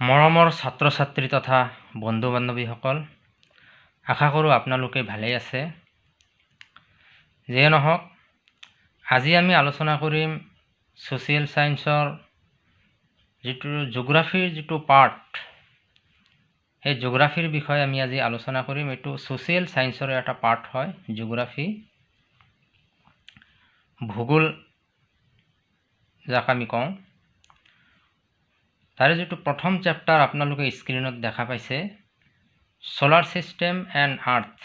মৰমৰ ছাত্ৰ ছাত্ৰী তথা বন্ধু বান্ধৱীসকল আশা কৰোঁ আপোনালোকে ভালেই আছে। যিয়ে নহওক আজি আমি আলোচনা কৰিম ছ'চিয়েল ছায়েন্সৰ যিটো জিঅ'গ্ৰাফীৰ যিটো পাৰ্ট সেই জিঅ'গ্ৰাফীৰ বিষয়ে আমি আজি আলোচনা কৰিম। এইটো ছ'চিয়েল ছায়েন্সৰে এটা পাৰ্ট হয় জিঅ'গ্ৰাফী ভূগোল যাক আমি কওঁ। তাৰে যিটো প্ৰথম চেপ্টাৰ আপোনালোকে স্ক্ৰীণত দেখা পাইছে ছ'লাৰ ছিষ্টেম এণ্ড আৰ্থ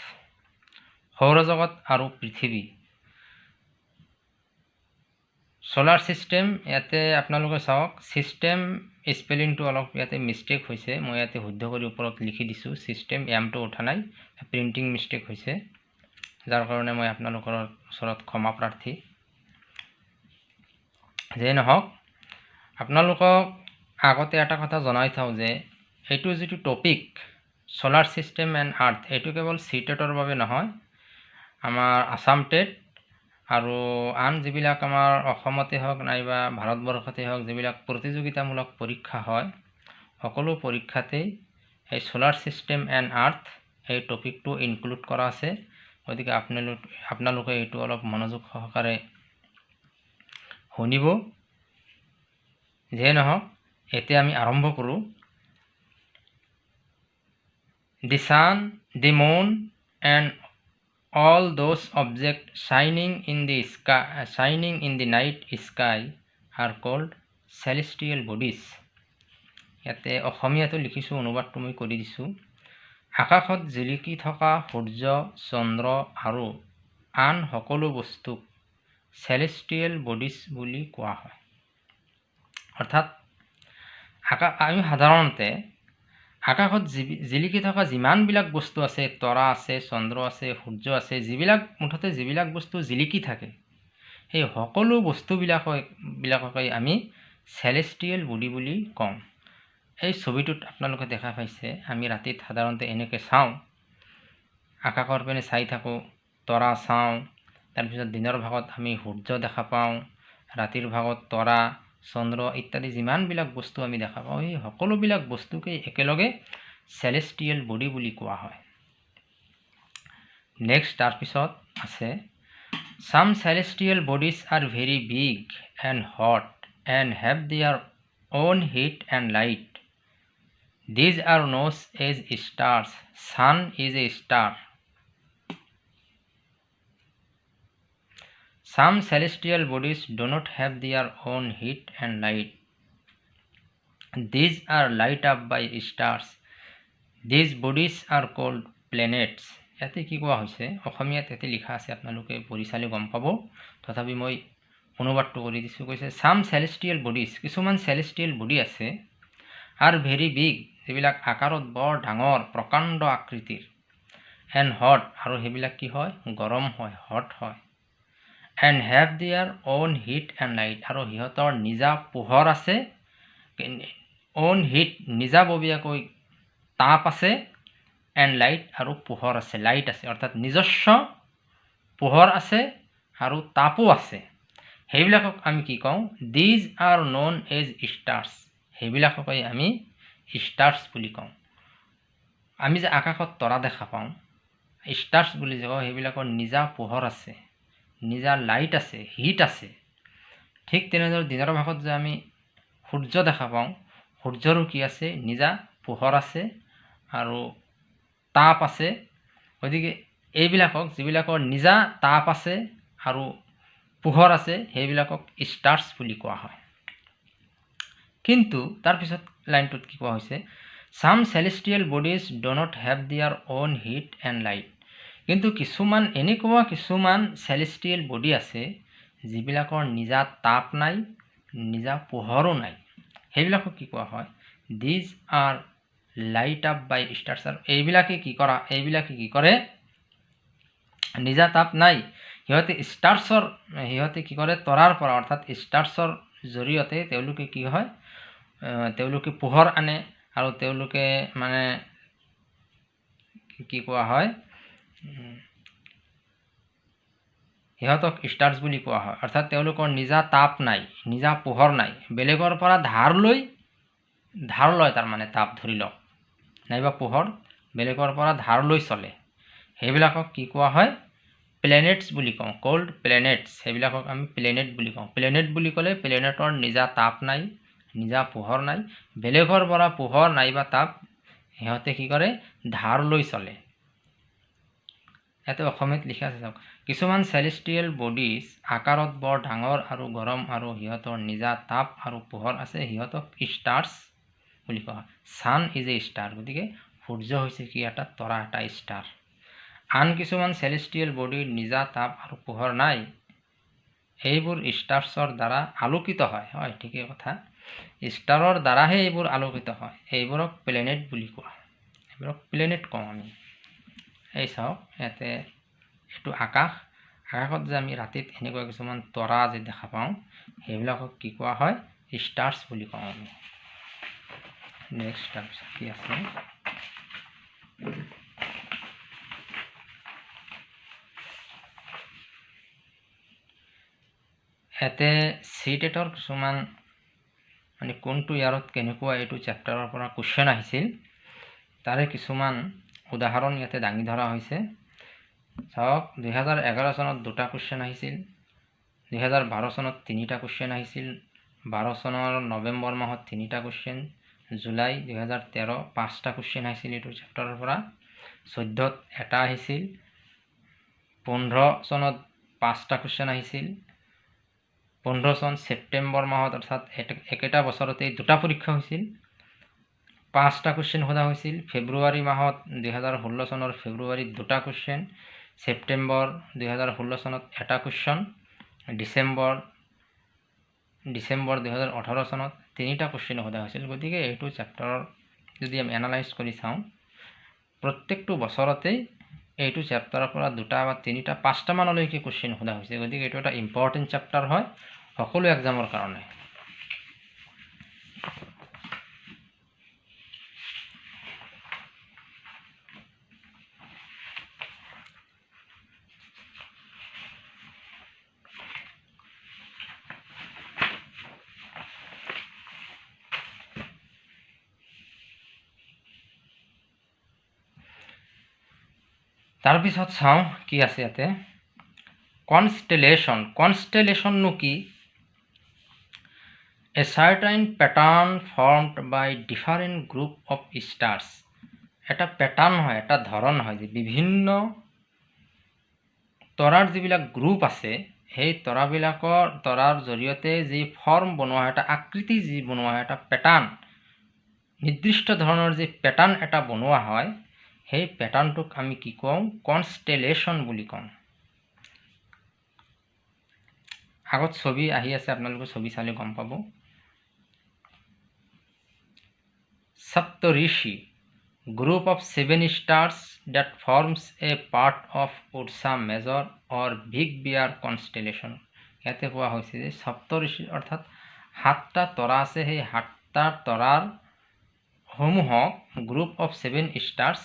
সৌৰজগত আৰু পৃথিৱী। ছ'লাৰ ছিষ্টেম ইয়াতে আপোনালোকে চাওক ছিষ্টেম স্পেলিংটো অলপ ইয়াতে মিষ্টেক হৈছে মই ইয়াতে শুদ্ধ কৰি ওপৰত লিখি দিছোঁ ছিষ্টেম এমটো উঠা নাই প্ৰিণ্টিং মিষ্টেক হৈছে যাৰ কাৰণে মই আপোনালোকৰ ওচৰত ক্ষমা প্ৰাৰ্থী। যিয়ে নহওক আপোনালোকক আগতে এটা কথা জনাই থওঁ যে এইটো যিটো topic solar system and earth এইটো কেৱল চি টেটৰ বাবে নহয় আমাৰ আছাম টেট আৰু আন যিবিলাক আমাৰ অসমতে হওক নাইবা ভাৰতবৰ্ষতে হওক যিবিলাক প্ৰতিযোগিতামূলক পৰীক্ষা হয় সকলো পৰীক্ষাতেই এই ছ'লাৰ ছিষ্টেম এণ্ড আৰ্থ এই টপিকটো ইনক্লুড কৰা আছে। গতিকে আপোনালোক আপোনালোকে এইটো অলপ মনোযোগ সহকাৰে শুনিব। যিয়ে নহওক এতিয়া আমি আৰম্ভ কৰোঁ। দি San the moon and all those object শ্বাইনিং in the sky শ্বাইনিং in the night sky R cold celestial bodies ইয়াতে অসমীয়াটো লিখিছোঁ অনুবাদটো মই কৰি দিছোঁ। আকাশত জিলিকি থকা সূৰ্য চন্দ্ৰ আৰু আন সকলো বস্তুক চেলেষ্টিয়েল বডিজ বুলি কোৱা হয়। অৰ্থাৎ আকাশ আমি সাধাৰণতে আকাশত জিলিকি থকা যিমানবিলাক বস্তু আছে তৰা আছে চন্দ্ৰ আছে সূৰ্য আছে যিবিলাক মুঠতে যিবিলাক বস্তু জিলিকি থাকে সেই সকলো বস্তুবিলাকক বিলাককে আমি চেলেষ্টিয়েল বডি বুলি কওঁ। এই ছবিটোত আপোনালোকে দেখা পাইছে আমি ৰাতিত সাধাৰণতে এনেকৈ চাওঁ। আকাশৰ পিনে চাই থাকোঁ তৰা চাওঁ তাৰপিছত দিনৰ ভাগত আমি সূৰ্য দেখা পাওঁ ৰাতিৰ ভাগত তৰা চন্দ্ৰ ইত্যাদি যিমানবিলাক বস্তু আমি দেখা পাওঁ সেই সকলোবিলাক বস্তুকেই একেলগে চেলেষ্টিয়েল বডি বুলি কোৱা হয়। নেক্সট তাৰপিছত আছে some celestial bodies are very big and hot and have their own heat and light these are known as stars sun is a star Some celestial bodies do not have their own heat and light. These are light up by stars. These bodies are called planets. ইয়াতে কি কোৱা হৈছে অসমীয়াত ইয়াতে লিখা আছে আপোনালোকে পঢ়ি চালে গম পাব তথাপি মই অনুবাদটো কৰি দিছোঁ কৈছে চাম চেলেষ্টিয়েল বডিজ কিছুমান চেলেষ্টিয়েল বডি আছে আৰু ভেৰি বিগ যিবিলাক আকাৰত বৰ ডাঙৰ প্ৰকাণ্ড আকৃতিৰ এণ্ড হট আৰু সেইবিলাক কি হয় গৰম হয় হট হয় and have their own heat and light আৰু সিহঁতৰ নিজা পোহৰ আছে অ'ন হিট নিজাববীয়াকৈ তাপ আছে এণ্ড লাইট আৰু পোহৰ আছে লাইট আছে। অৰ্থাৎ নিজস্ব পোহৰ আছে আৰু তাপো আছে। সেইবিলাকক আমি কি কওঁ? These are known as stars সেইবিলাককে আমি ষ্টাৰ্ছ বুলি কওঁ। আমি যে আকাশত তৰা দেখা পাওঁ ষ্টাৰ্ছ বুলি যে কওঁ সেইবিলাকৰ নিজা পোহৰ আছে। নিজা লাইট আছে হিট আছে। ঠিক তেনেদৰে দিনৰ ভাগত যে আমি সূৰ্য দেখা পাওঁ সূৰ্যৰো কি আছে নিজা পোহৰ আছে আৰু তাপ আছে। গতিকে এইবিলাকক যিবিলাকৰ নিজা তাপ আছে আৰু পোহৰ আছে সেইবিলাকক ষ্টাৰ্ছ বুলি কোৱা হয়। কিন্তু তাৰপিছত লাইনটোত কি কোৱা হৈছে some celestial bodies do not have their own heat and light কিন্তু কিছুমান এনেকুৱা কিছুমান চেলেষ্টিয়েল বডি আছে যিবিলাকৰ নিজা তাপ নাই নিজা পোহৰো নাই। সেইবিলাকক কি কোৱা হয়? These are light up by stars আৰু এইবিলাকে কি কৰা? এইবিলাকে কি কৰে? নিজা তাপ নাই। সিহঁতে ষ্টাৰ্ছৰ সিহঁতে কি কৰে? তৰাৰ পৰা অৰ্থাৎ ষ্টাৰ্ছৰ জৰিয়তে তেওঁলোকে কি হয়? তেওঁলোকে পোহৰ আনে আৰু তেওঁলোকে মানে কি কোৱা হয়? সিহঁতক ষ্টাৰ্ছ বুলি কোৱা হয়। অৰ্থাৎ তেওঁলোকৰ নিজা তাপ নাই নিজা পোহৰ নাই। বেলেগৰ পৰা ধাৰ লৈ ধাৰ লয় তাৰমানে তাপ ধৰি লওক। নাইবা পোহৰ বেলেগৰ পৰা ধাৰ লৈ চলে। সেইবিলাকক কি কোৱা হয়? প্লেনেটছ বুলি কওঁ। কল্ড প্লেনেটছ সেইবিলাকক আমি প্লেনেট বুলি কওঁ। প্লেনেট বুলি ক'লে প্লেনেটৰ নিজা তাপ নাই নিজা পোহৰ নাই। বেলেগৰ পৰা পোহৰ নাইবা তাপ সিহঁতে কি কৰে? ধাৰ লৈ চলে। ইয়াতে অসমীয়াত লিখা আছে চাওক। কিছুমান চেলেষ্টিয়েল বডিজ আকাৰত বৰ ডাঙৰ আৰু গৰম আৰু সিহঁতৰ নিজা তাপ আৰু পোহৰ আছে সিহঁতক ষ্টাৰ্ছ বুলি কোৱা হয়। ছান ইজ এ ষ্টাৰ গতিকে সূৰ্য হৈছে কি এটা তৰা এটা ষ্টাৰ আন কিছুমান চেলেষ্টিয়েল বডিৰ নিজা তাপ আৰু পোহৰ নাই। এইবোৰ ষ্টাৰ্ছৰ দ্বাৰা আলোকিত হয়। হয় ঠিকেই কথা। ষ্টাৰৰ দ্বাৰাহে এইবোৰ আলোকিত হয়। এইবোৰক প্লেনেট বুলি কোৱা এইবোৰক প্লেনেট কওঁ আমি। এই চাওক ইয়াতে এইটো আকাশ আকাশত যে আমি ৰাতিত এনেকুৱা কিছুমান তৰা যে দেখা পাওঁ সেইবিলাকক কি কোৱা হয়? ষ্টাৰ্ছ বুলি কওঁ আমি। নেক্সট তাৰপিছত কি আছে? ইয়াতে চি টেটৰ কিছুমান মানে কোনটো ইয়াৰত কেনেকুৱা এইটো চেপ্টাৰৰ পৰা কুৱেশ্যন আহিছিল তাৰে কিছুমান উদাহৰণ ইয়াতে দাঙি ধৰা হৈছে। চাওক দুহেজাৰ এঘাৰ চনত দুটা কুৱেশ্যন আহিছিল দুহেজাৰ বাৰ চনত তিনিটা কুৱেশ্যন আহিছিল বাৰ চনৰ নৱেম্বৰ মাহত তিনিটা কুৱেশ্যন জুলাই দুহেজাৰ তেৰ পাঁচটা কুৱেশ্যন আহিছিল এইটো চেপ্টাৰৰ পৰা। চৈধ্যত এটা আহিছিল পোন্ধৰ চনত পাঁচটা কুৱেশ্যন আহিছিল পোন্ধৰ চন ছেপ্টেম্বৰ মাহত অৰ্থাৎ একেটা বছৰতেই দুটা পৰীক্ষা হৈছিল। পাঁচটা কুৱেশ্যন সোধা হৈছিল। ফেব্ৰুৱাৰী মাহত দুহেজাৰ ষোল্ল চনৰ ফেব্ৰুৱাৰীত দুটা কুৱেশ্যন ছেপ্টেম্বৰ দুহেজাৰ ষোল্ল চনত এটা কুৱেশ্যন ডিচেম্বৰ ডিচেম্বৰ দুহেজাৰ ওঠৰ চনত তিনিটা কুৱেশ্যন সোধা হৈছিল। গতিকে এইটো চেপ্টাৰৰ যদি আমি এনালাইজ কৰি চাওঁ প্ৰত্যেকটো বছৰতেই এইটো চেপ্টাৰৰ পৰা দুটা বা তিনিটা পাঁচটামানলৈকে কুৱেশ্যন সোধা হৈছে। গতিকে এইটো এটা ইম্পৰ্টেণ্ট চেপ্টাৰ হয় সকলো এক্সামৰ কাৰণে। তাৰপিছত চাওঁ কি আছে ইয়াতে। কনষ্টেলেশ্যন কনষ্টেলেশ্যননো কি? A certain pattern formed by different group of stars. এটা পেটাৰ্ণ হয় এটা ধৰণ হয় যে বিভিন্ন তৰাৰ যিবিলাক গ্ৰুপ আছে সেই তৰাবিলাকৰ তৰাৰ জৰিয়তে যি ফৰ্ম বনোৱা হয় এটা আকৃতি যি বনোৱা হয় এটা পেটাৰ্ণ নিৰ্দিষ্ট ধৰণৰ যি পেটাৰ্ণ এটা বনোৱা হয় সেই পেটাৰ্ণটোক আমি কি কওঁ? কনষ্টেলেশ্যন বুলি কওঁ। আগত ছবি আহি আছে আপোনালোকে ছবি চালে গম পাব। Saptarishi, group of seven stars that forms a part of Ursa Major or Big Bear constellation. ইয়াতে কোৱা হৈছে যে সপ্তঋষি অৰ্থাৎ সাতটা তৰা আছে। সেই সাতটা তৰাৰ সমূহক group of seven stars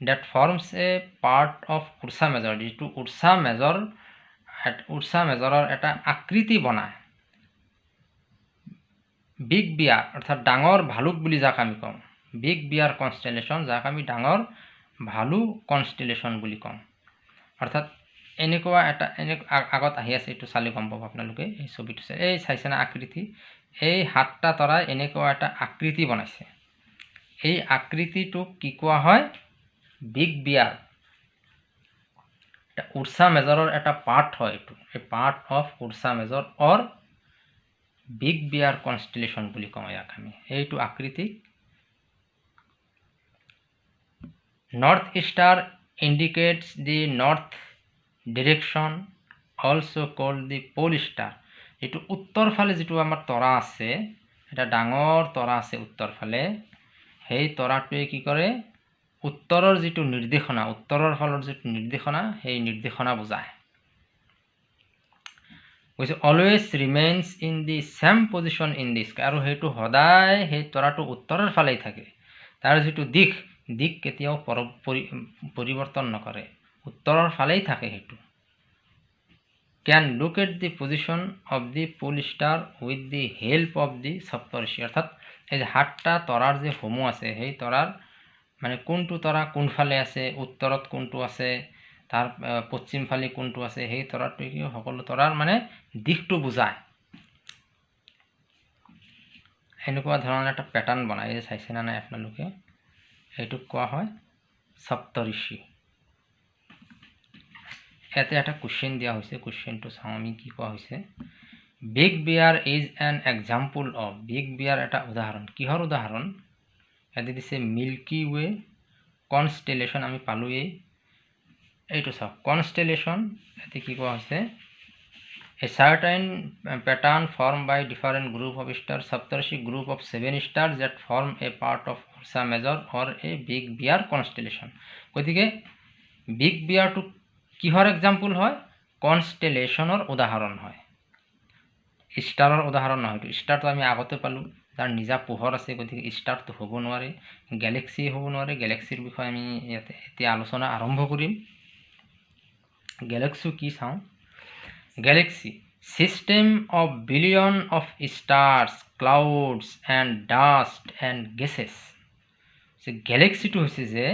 that forms a part of Ursa Major যিটো উৰ্চা মেজৰ উৰ্চা মেজৰৰ এটা আকৃতি বনায়। বিগ বিয়াৰ অৰ্থাৎ ডাঙৰ ভালুক বুলি যাক আমি কওঁ। বিগ বিয়াৰ কনষ্টেলেশ্যন যাক আমি ডাঙৰ ভালু কনষ্টেলেশ্যন বুলি কওঁ। অৰ্থাৎ এনেকুৱা এটা এনে আগত আহি আছে এইটো চালি গম পাব আপোনালোকে এই ছবিটো চাই। এই চাইছেনে আকৃতি? এই সাতটা তৰাই এনেকুৱা এটা আকৃতি বনাইছে। এই আকৃতিটোক কি কোৱা হয়? বিগ বিয়াৰ উৰ্চা মেজৰৰ এটা পাৰ্ট হয় এইটো। এই part of Ursa Major or big bear constellation বুলি কওঁ ইয়াক আমি। এইটো আকৃতিক। North star indicates the north direction also' called the pole star যিটো উত্তৰ ফালে যিটো আমাৰ তৰা আছে এটা ডাঙৰ তৰা আছে উত্তৰ ফালে সেই তৰাটোৱে কি কৰে? উত্তৰৰ যিটো নিৰ্দেশনা উত্তৰৰ ফালৰ যিটো নিৰ্দেশনা সেই নিৰ্দেশনা বুজায়। কৈছে always remains in the same position in the sky আৰু সেইটো সদায় সেই তৰাটো উত্তৰৰ ফালেই থাকে। তাৰ যিটো দিশ দিশ কেতিয়াও পৰিৱৰ্তন নকৰে। উত্তৰৰ ফালেই থাকে সেইটো। Can look at the position of the pole star with the help of the Saptarishi অৰ্থাৎ এই যে সাতটা তৰাৰ যে সমূহ আছে সেই তৰাৰ মানে কোনটো তৰা কোনফালে আছে উত্তৰত কোনটো আছে তাৰ পশ্চিম ফালে কোনটো আছে সেই তৰাটোৱে কি সকলো তৰাৰ মানে দিশটো বুজায়। এনেকুৱা ধৰণৰ এটা পেটাৰ্ণ বনাই চাইছে নে নাই আপোনালোকে? এইটোক কোৱা হয় সপ্তঋষি। ইয়াতে এটা কুৱেশ্যন দিয়া হৈছে কুৱেশ্যনটো চাওঁ আমি কি কোৱা হৈছে। Big bear is an example of big bear এটা উদাহৰণ। কিহৰ উদাহৰণ? ইয়াতে দিছে মিল্কি ৱে কনষ্টেলেশ্যন আমি পালোঁৱেই। এইটো চাওক কনষ্টেলেশ্যন ইয়াতে কি কোৱা হৈছে? A certain pattern form by different group of star Saptarishi group of seven star that form a part of Ursa Major or a big bear constellation গতিকে বিগ বিয়াৰটো কিহৰ এক্সাম্পল হয়? কনষ্টেলেশ্যনৰ উদাহৰণ হয়। ষ্টাৰৰ উদাহৰণ নহয়তো ষ্টাৰটো আমি আগতে পালোঁ। যাৰ নিজা পোহৰ আছে গতিকে ষ্টাৰটো হ'ব নোৱাৰে গেলেক্সি হ'ব নোৱাৰে গেলেক্সিৰ বিষয়ে আমি ইয়াতে এতিয়া আলোচনা আৰম্ভ কৰিম। গেলেক্সি কি চাওঁ? galaxy system of billion of stars clouds and dust and gases গেলেক্সিটো হৈছে যে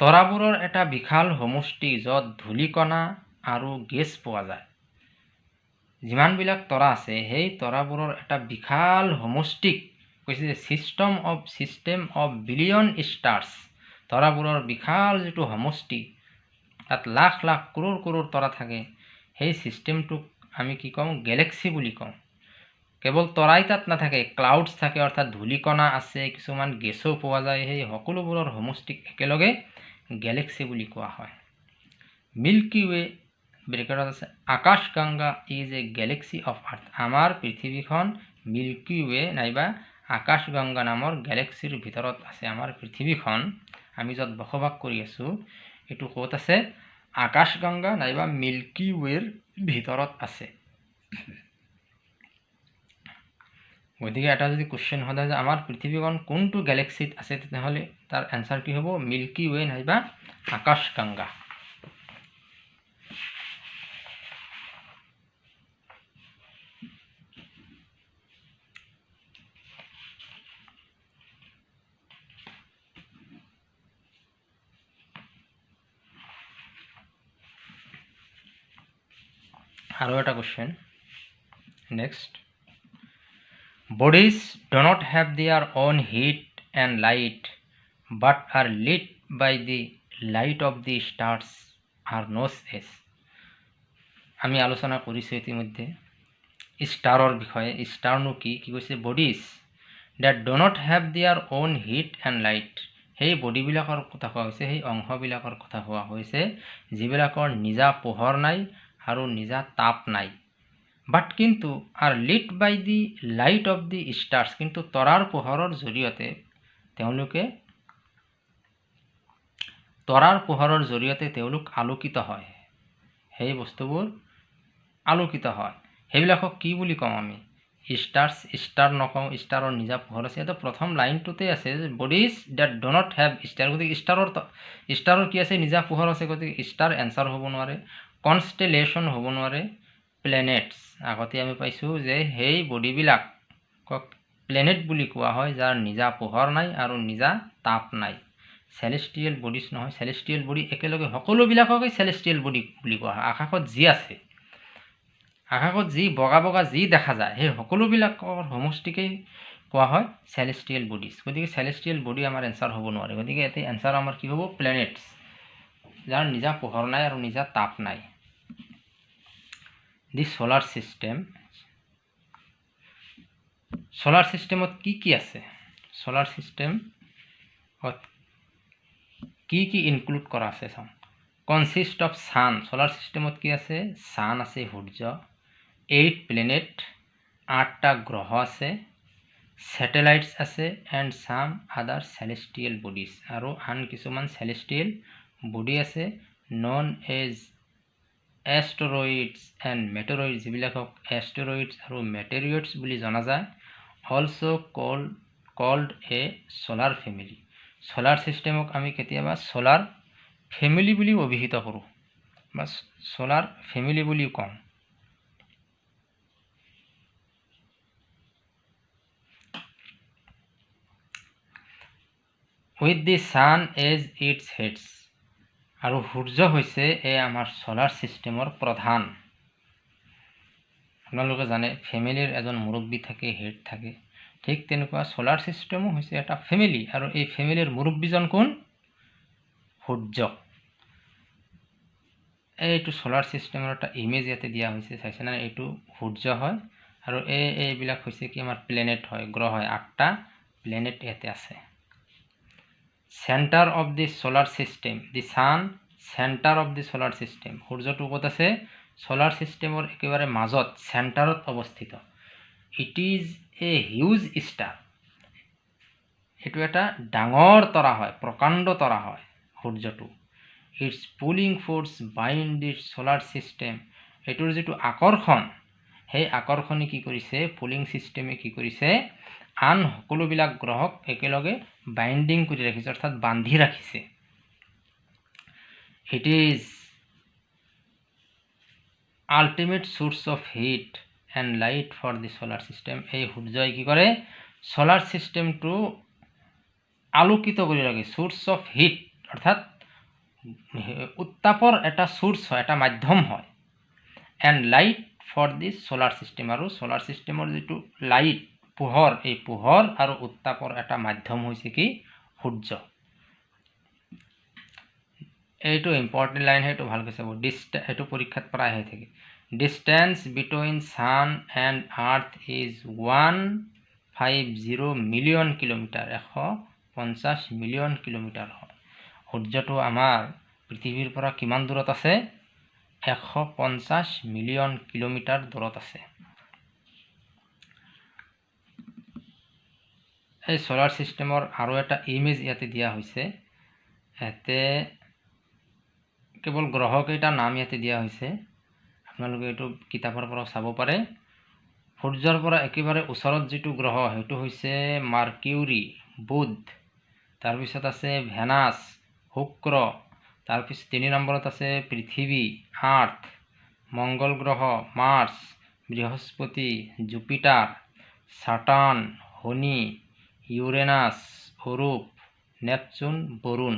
তৰাবোৰৰ এটা বিশাল সমষ্টি য'ত ধূলিকণা আৰু গেছ পোৱা যায়। যিমানবিলাক তৰা আছে সেই তৰাবোৰৰ এটা বিশাল সমষ্টিক কৈছে যে system of system of billion stars তৰাবোৰৰ বিশাল যিটো সমষ্টি তাত লাখ লাখ কৰোৰ কৰোৰ তৰা থাকে। সেই ছিষ্টেমটোক আমি কি কওঁ? গেলেক্সি বুলি কওঁ। কেৱল তৰাই তাত নাথাকে ক্লাউডছ থাকে অৰ্থাৎ ধূলিকণা আছে কিছুমান গেছো পোৱা যায়। সেই সকলোবোৰৰ সমষ্টিক একেলগে গেলেক্সি বুলি কোৱা হয়। মিল্কি ৱে ব্ৰেকেটত আছে Akash Ganga is a galaxy of earth. আমাৰ পৃথিৱীখন মিল্কি ৱে নাইবা আকাশ গংগা নামৰ গেলেক্সিৰ ভিতৰত আছে। আমাৰ পৃথিৱীখন আমি য'ত বসবাস কৰি আছোঁ এইটো ক'ত আছে? আকাশগংগা নাইবা মিল্কি ৱেৰ ভিতৰত আছে। গতিকে এটা যদি কুৱেশ্যন সোধা যে আমাৰ পৃথিৱীখন কোনটো গেলেক্সিত আছে তেতিয়াহ'লে তাৰ এনচাৰ কি হ'ব? মিল্কি ৱে নাইবা আকাশগংগা একটা question next do not have their own heat and light but are lit by the light of the stars are known as আমি আলোচনা কৰিছোঁ ইতিমধ্যে। ষ্টাৰৰ বিষয়ে। ষ্টাৰনো কি? কি কৈছে? Bodies that do not have their own heat and light সেই বডিবিলাকৰ কথা কোৱা হৈছে সেই অংশবিলাকৰ কথা কোৱা হৈছে যিবিলাকৰ নিজা পোহৰ নাই আৰু নিজা তাপ নাই। বাট কিন্তু are lit by the light of the stars কিন্তু তৰাৰ পোহৰৰ জৰিয়তে তেওঁলোকে তৰাৰ পোহৰৰ জৰিয়তে তেওঁলোক আলোকিত হয়। সেই বস্তুবোৰ আলোকিত হয়। সেইবিলাকক কি বুলি কওঁ আমি? ষ্টাৰ্ছ ষ্টাৰ নকওঁ ষ্টাৰৰ নিজা পোহৰ আছে। এইটো প্ৰথম লাইনটোতে আছে যে bodies that do not have star গতিকে ষ্টাৰৰ ষ্টাৰৰ কি আছে? নিজা পোহৰ আছে গতিকে ষ্টাৰ এনচাৰ হ'ব নোৱাৰে। কনষ্টেলেশ্যন হ'ব নোৱাৰে প্লেনেটছ আগতে আমি পাইছোঁ যে সেই বডিবিলাকক প্লেনেট বুলি কোৱা হয় যাৰ নিজা পোহৰ নাই আৰু নিজা তাপ নাই। চেলেষ্টিয়েল বডিজ নহয় চেলেষ্টিয়েল বডি একেলগে সকলোবিলাককে চেলেষ্টিয়েল বডি বুলি কোৱা হয়। আকাশত যি আছে আকাশত যি বগা বগা যি দেখা যায় সেই সকলোবিলাকৰ সমষ্টিকেই কোৱা হয় চেলেষ্টিয়েল বডিজ গতিকে চেলেষ্টিয়েল বডি আমাৰ এনচাৰ হ'ব নোৱাৰে। গতিকে ইয়াতে এনচাৰ আমাৰ কি হ'ব? প্লেনেটছ যাৰ নিজা পোহৰ নাই আৰু নিজা তাপ নাই। দি সোলাৰ ছিষ্টেম সোলাৰ ছিষ্টেমত কি কি আছে? সোলাৰ ছিষ্টেমত কি কি ইনক্লুড কৰা আছে চাওঁ। কনচিষ্ট অফ ছান সোলাৰ ছিষ্টেমত কি আছে? ছান আছে সূৰ্য। এইট প্লেনেট আঠটা গ্ৰহ আছে। ছেটেলাইটছ আছে and some other celestial bodies আৰু আন কিছুমান চেলেষ্টিয়েল বডি আছে। Known as asteroids and meteoroids যিবিলাকক asteroids আৰু মেটেৰিয়ডছ বুলি জনা যায় also' called called a solar family solar ছিষ্টেমক আমি কেতিয়াবা ছলাৰ ফেমিলি বুলিও অভিহিত কৰোঁ বা ছলাৰ ফেমিলি বুলিও কওঁ। With the sun as its heads আৰু সূৰ্য হৈছে এই আমাৰ ছ'লাৰ ছিষ্টেমৰ প্ৰধান। আপোনালোকে জানে ফেমিলিৰ এজন মুৰব্বী থাকে হেড থাকে। ঠিক তেনেকুৱা ছ'লাৰ ছিষ্টেমো হৈছে এটা ফেমিলি আৰু এই ফেমিলিৰ মুৰব্বীজন কোন? সূৰ্য। এইটো ছ'লাৰ ছিষ্টেমৰ এটা ইমেজ ইয়াতে দিয়া হৈছে চাইছেনে? এইটো সূৰ্য হয় আৰু এই এইবিলাক হৈছে কি? আমাৰ প্লেনেট হয় গ্ৰহ হয়। আঠটা প্লেনেট ইয়াতে আছে। Centre of the solar system the sun centre of the solar system সূৰ্যটো ক'ত আছে? ছ'লাৰ ছিষ্টেমৰ একেবাৰে মাজত চেণ্টাৰত অৱস্থিত। It is a huge star এইটো এটা ডাঙৰ তৰা হয় প্ৰকাণ্ড তৰা হয় সূৰ্যটো। Its pulling force bind the solar system এইটোৰ যিটো আকৰ্ষণ সেই আকৰ্ষণে কি কৰিছে? পুলিং ছিষ্টেমে কি কৰিছে? আন সকলোবিলাক গ্ৰহক একেলগে বাইণ্ডিং কৰি ৰাখিছে অৰ্থাৎ বান্ধি ৰাখিছে। It is ultimate source of heat and light for the solar system এই সূৰ্যই কি কৰে? ছ'লাৰ ছিষ্টেমটো আলোকিত কৰি ৰাখে চ'ৰ্চ অফ হিট অৰ্থাৎ উত্তাপৰ এটা চ'ৰ্চ হয় এটা মাধ্যম হয়। And light for the solar system আৰু ছ'লাৰ ছিষ্টেমৰ যিটো লাইট পোহৰ এই পোহৰ আৰু উত্তাপৰ এটা মাধ্যম হৈছে কি? সূৰ্য। এইটো ইম্পৰ্টেণ্ট লাইন সেইটো ভালকৈ চাব। ডিষ্টা এইটো পৰীক্ষাত প্ৰায় আহি থাকে। Distance between sun and earth is one five zero' million kilometre এশ পঞ্চাছ মিলিয়ন কিলোমিটাৰ হয়। সূৰ্যটো আমাৰ পৃথিৱীৰ পৰা কিমান দূৰত আছে? এশ পঞ্চাছ মিলিয়ন কিলোমিটাৰ দূৰত আছে। এই ছ'লাৰ ছিষ্টেমৰ আৰু এটা ইমেজ ইয়াতে দিয়া হৈছে। ইয়াতে কেৱল গ্ৰহকেইটাৰ নাম ইয়াতে দিয়া হৈছে। আপোনালোকে এইটো কিতাপৰ পৰা চাব পাৰে। সূৰ্যৰ পৰা একেবাৰে ওচৰত যিটো গ্ৰহ সেইটো হৈছে মাৰ্কিউৰী বুধ। তাৰপিছত আছে ভেনাছ শুক্ৰ। তাৰপিছত তিনি নম্বৰত আছে পৃথিৱী আৰ্থ। মংগল গ্ৰহ মাৰ্চ। বৃহস্পতি জুপিটাৰ। ছাটান শনি। Uranus Arup Neptune Varun.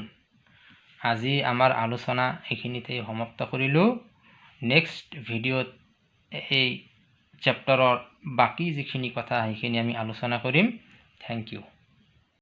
আজি আমাৰ আলোচনা এইখিনিতে সমাপ্ত কৰিলোঁ। নেক্সট ভিডিঅ'ত এই চেপ্টাৰৰ বাকী যিখিনি কথা সেইখিনি আমি আলোচনা কৰিম। Thank you.